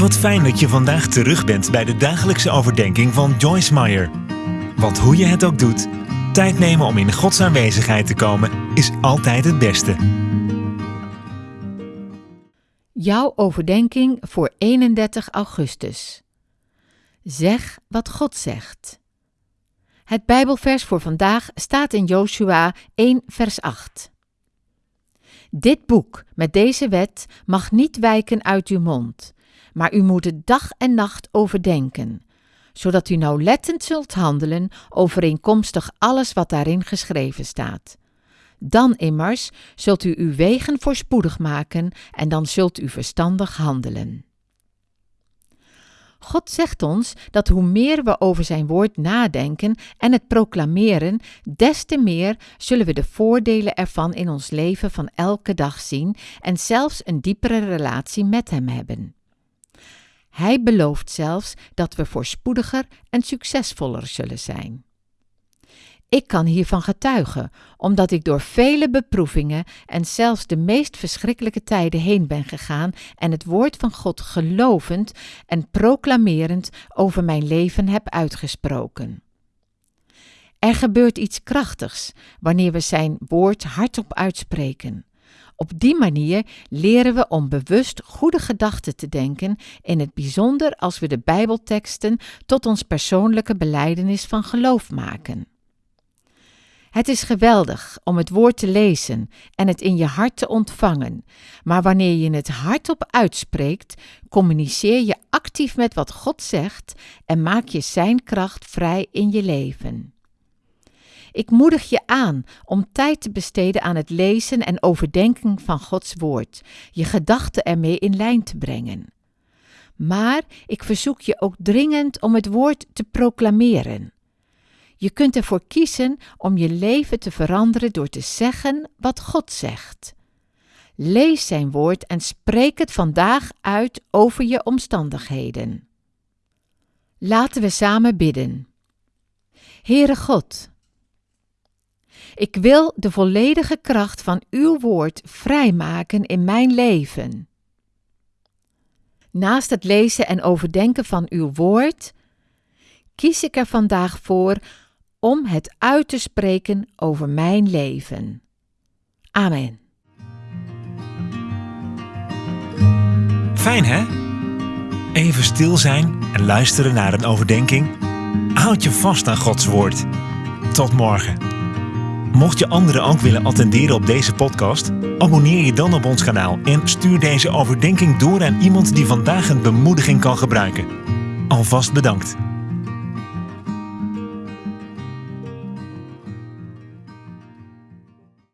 Wat fijn dat je vandaag terug bent bij de dagelijkse overdenking van Joyce Meyer. Want hoe je het ook doet, tijd nemen om in Gods aanwezigheid te komen is altijd het beste. Jouw overdenking voor 31 augustus. Zeg wat God zegt. Het Bijbelvers voor vandaag staat in Joshua 1, vers 8. Dit boek met deze wet mag niet wijken uit uw mond, maar u moet het dag en nacht overdenken, zodat u nauwlettend zult handelen overeenkomstig alles wat daarin geschreven staat. Dan immers zult u uw wegen voorspoedig maken en dan zult u verstandig handelen. God zegt ons dat hoe meer we over Zijn woord nadenken en het proclameren, des te meer zullen we de voordelen ervan in ons leven van elke dag zien en zelfs een diepere relatie met Hem hebben. Hij belooft zelfs dat we voorspoediger en succesvoller zullen zijn. Ik kan hiervan getuigen, omdat ik door vele beproevingen en zelfs de meest verschrikkelijke tijden heen ben gegaan en het woord van God gelovend en proclamerend over mijn leven heb uitgesproken. Er gebeurt iets krachtigs wanneer we zijn woord hardop uitspreken. Op die manier leren we om bewust goede gedachten te denken, in het bijzonder als we de Bijbelteksten tot ons persoonlijke beleidenis van geloof maken. Het is geweldig om het woord te lezen en het in je hart te ontvangen, maar wanneer je het hardop uitspreekt, communiceer je actief met wat God zegt en maak je Zijn kracht vrij in je leven. Ik moedig je aan om tijd te besteden aan het lezen en overdenken van Gods woord, je gedachten ermee in lijn te brengen. Maar ik verzoek je ook dringend om het woord te proclameren. Je kunt ervoor kiezen om je leven te veranderen door te zeggen wat God zegt. Lees Zijn woord en spreek het vandaag uit over je omstandigheden. Laten we samen bidden. Heere God, ik wil de volledige kracht van uw woord vrijmaken in mijn leven. Naast het lezen en overdenken van uw woord, kies ik er vandaag voor om het uit te spreken over mijn leven. Amen. Fijn hè? Even stil zijn en luisteren naar een overdenking. Houd je vast aan Gods woord. Tot morgen. Mocht je anderen ook willen attenderen op deze podcast, abonneer je dan op ons kanaal en stuur deze overdenking door aan iemand die vandaag een bemoediging kan gebruiken. Alvast bedankt.